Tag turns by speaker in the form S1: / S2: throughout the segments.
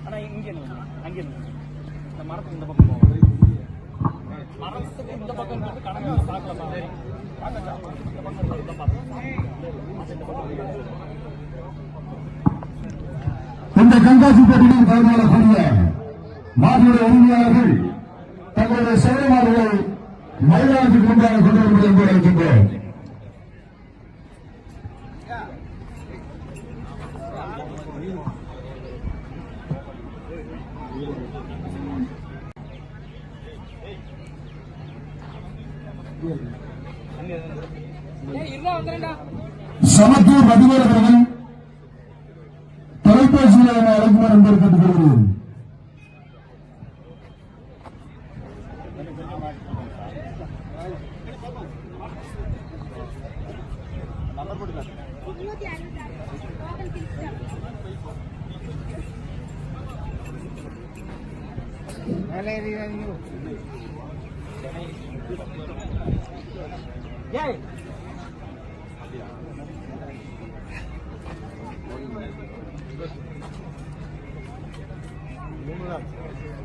S1: ஆனா இங்க நில்லுங்க. இந்த மரத்துக்கு இந்த பக்கம் போவோம் மரத்துக்கு இந்த பக்கம் இருந்து கணக்கு பார்க்கல இந்த பக்கம் இந்த பக்கம். இந்த
S2: போட்டியில் கலந்து கொள்ளக்கூடிய மாடுடைய உரிமையாளர்கள் தங்களுடைய சேவை மாடுகளை மைதானத்துக்கு முன்பாக கொண்டு வருவது என்பதை அழைக்கின்றோம். சமத்துவ பதிவேறு தொலைபேசியில் என அழைக்குமாறு என்பதை கேட்டுக்கொள்கிறேன்.
S3: முன்னூத்தி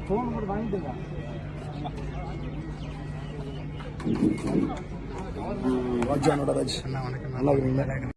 S1: ஃபோன் மட்டும் வாங்கிட்டுங்க
S2: ராஜா. நடராஜ் நல்லா இருக்கிறீங்களா